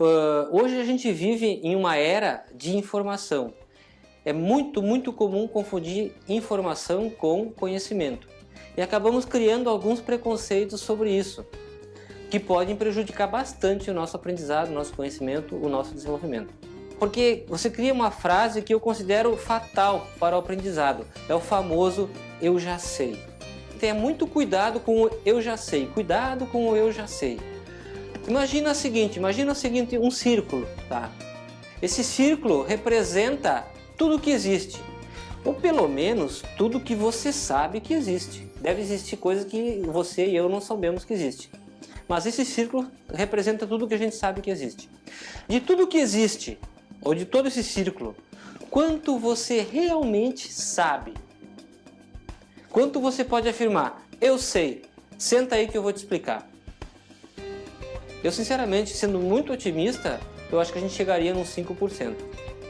Uh, hoje a gente vive em uma era de informação. É muito, muito comum confundir informação com conhecimento. E acabamos criando alguns preconceitos sobre isso, que podem prejudicar bastante o nosso aprendizado, o nosso conhecimento, o nosso desenvolvimento. Porque você cria uma frase que eu considero fatal para o aprendizado. É o famoso eu já sei. Tenha muito cuidado com o eu já sei. Cuidado com o eu já sei. Imagina o seguinte, imagina o seguinte, um círculo, tá? Esse círculo representa tudo que existe, ou pelo menos tudo que você sabe que existe. Deve existir coisas que você e eu não sabemos que existe. Mas esse círculo representa tudo que a gente sabe que existe. De tudo que existe, ou de todo esse círculo, quanto você realmente sabe? Quanto você pode afirmar? Eu sei. Senta aí que eu vou te explicar. Eu, sinceramente, sendo muito otimista, eu acho que a gente chegaria nos 5%.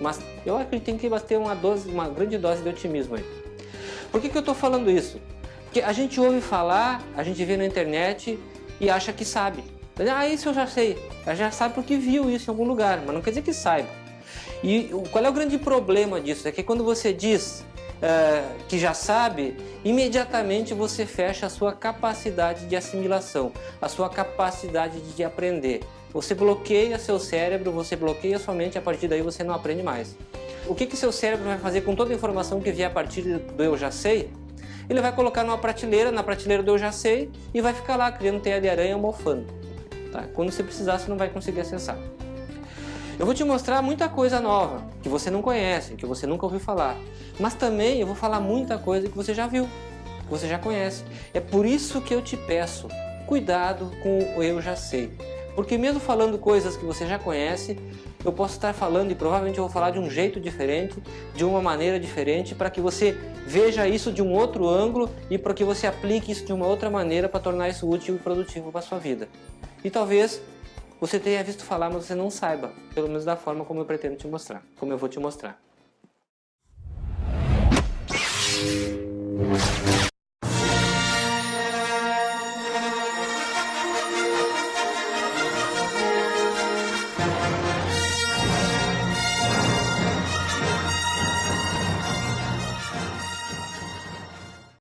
Mas eu acho que tem que ter uma, dose, uma grande dose de otimismo aí. Por que, que eu estou falando isso? Porque a gente ouve falar, a gente vê na internet e acha que sabe. Ah, isso eu já sei. Ela já sabe porque viu isso em algum lugar, mas não quer dizer que saiba. E qual é o grande problema disso? É que quando você diz uh, que já sabe, imediatamente você fecha a sua capacidade de assimilação, a sua capacidade de aprender. Você bloqueia seu cérebro, você bloqueia sua mente, a partir daí você não aprende mais. O que, que seu cérebro vai fazer com toda a informação que vier a partir do eu já sei? Ele vai colocar numa prateleira, na prateleira do eu já sei, e vai ficar lá criando teia de aranha mofando. Tá? Quando você precisar, você não vai conseguir acessar. Eu vou te mostrar muita coisa nova, que você não conhece, que você nunca ouviu falar. Mas também eu vou falar muita coisa que você já viu, que você já conhece. É por isso que eu te peço, cuidado com o eu já sei. Porque mesmo falando coisas que você já conhece, eu posso estar falando e provavelmente eu vou falar de um jeito diferente, de uma maneira diferente, para que você veja isso de um outro ângulo e para que você aplique isso de uma outra maneira para tornar isso útil e produtivo para a sua vida. E talvez você tenha visto falar, mas você não saiba, pelo menos da forma como eu pretendo te mostrar, como eu vou te mostrar.